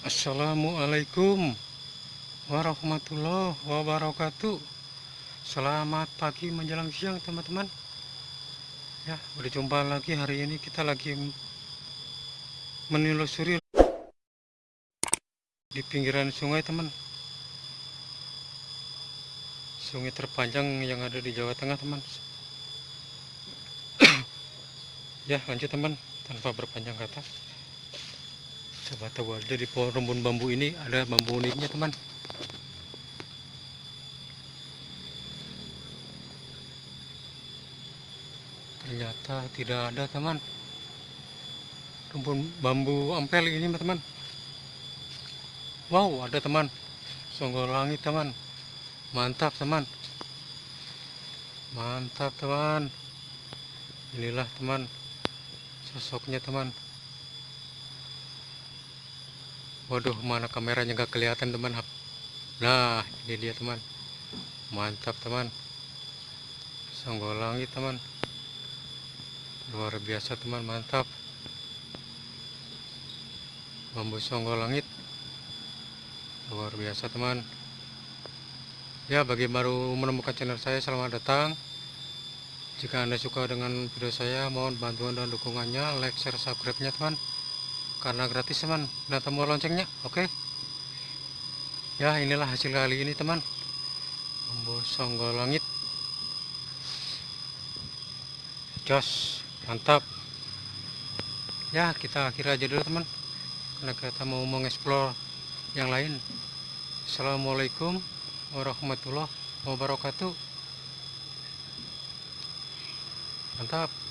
Assalamualaikum warahmatullahi wabarakatuh. Selamat pagi menjelang siang teman-teman. Ya berjumpa lagi hari ini kita lagi menelusuri di pinggiran sungai teman. Sungai terpanjang yang ada di Jawa Tengah teman. Ya lanjut teman. Tanpa berpanjang kata coba tahu aja di pohon rumpun bambu ini ada bambu uniknya teman. Ternyata tidak ada teman. Rumpun bambu ampel ini teman. Wow ada teman. Songgol langit teman. Mantap teman. Mantap teman. Inilah teman sosoknya teman waduh mana kameranya nggak kelihatan teman. Nah ini dia teman. Mantap teman. Songgol langit teman. Luar biasa teman. Mantap. Bambu songgol langit. Luar biasa teman. Ya bagi baru menemukan channel saya selamat datang. Jika anda suka dengan video saya mohon bantuan dan dukungannya. Like share subscribe nya teman karena gratis teman. Dan tombol loncengnya oke? Okay? ya inilah hasil kali ini teman. Bambu songgol langit. Jos mantap. Ya kita akhir aja dulu teman. Karena kita mau mengeksplor yang lain. Assalamualaikum warahmatullahi wabarakatuh. Mantap